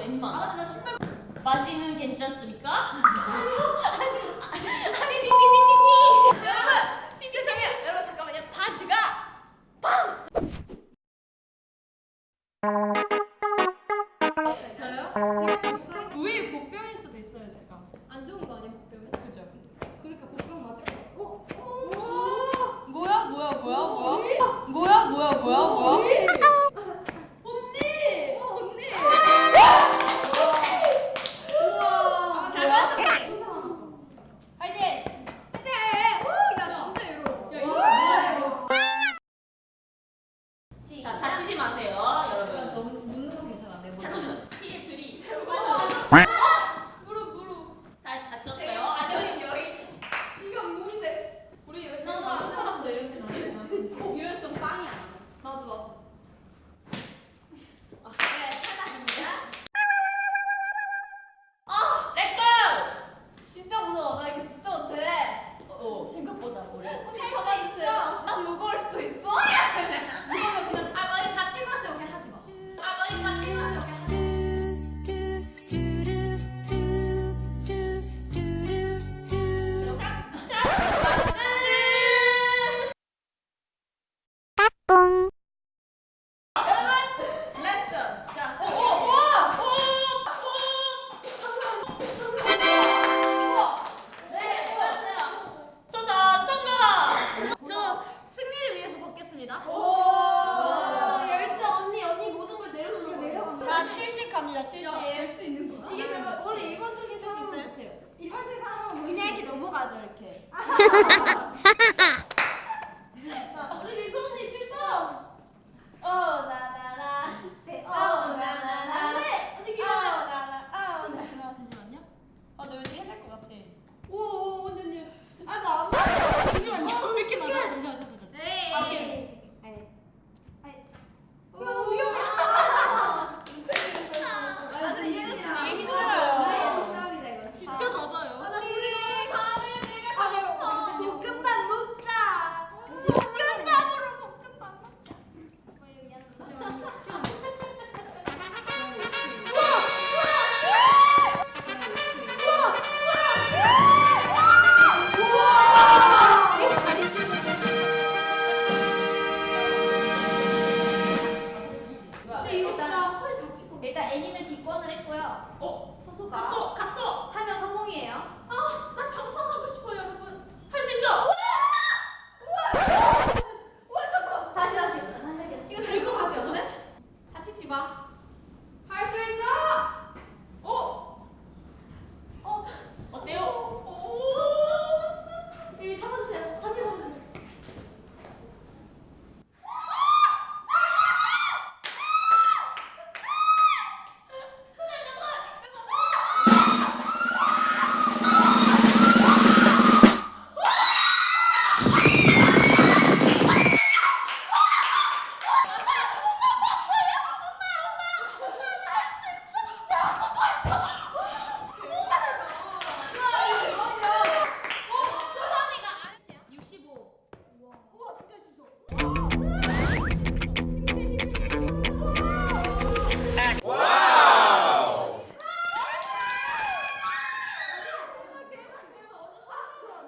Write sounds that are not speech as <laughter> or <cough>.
애니만. 아 근데 나 신발 바지는 괜찮습니까? 아니요. 아니 니니니니니. 여러분 죄송해요. 여러분 잠깐만요. 바지가 빵. 저요? 지금 부위 복병일 수도 있어요 제가. 안 좋은 거 아니야 복병은? 그죠. 그러니까 복병 맞을 거. 오. 오. 뭐야 뭐야 뭐야 뭐야. 뭐야 뭐야 뭐야 뭐야. quack. 하겠습니다. 오! 열정 언니 언니 모든 걸 내려놓는 내려간 자, 70 갑니다. 70. 할수 있는 거야? 이게 제가 음. 원래 일반적인 사람 못해요. 일반적인 사람은 그냥 이렇게 넘어가죠 이렇게. <laughs> 자, 우리 미소 언니. だおそう。そうか。そうかそう Ooh.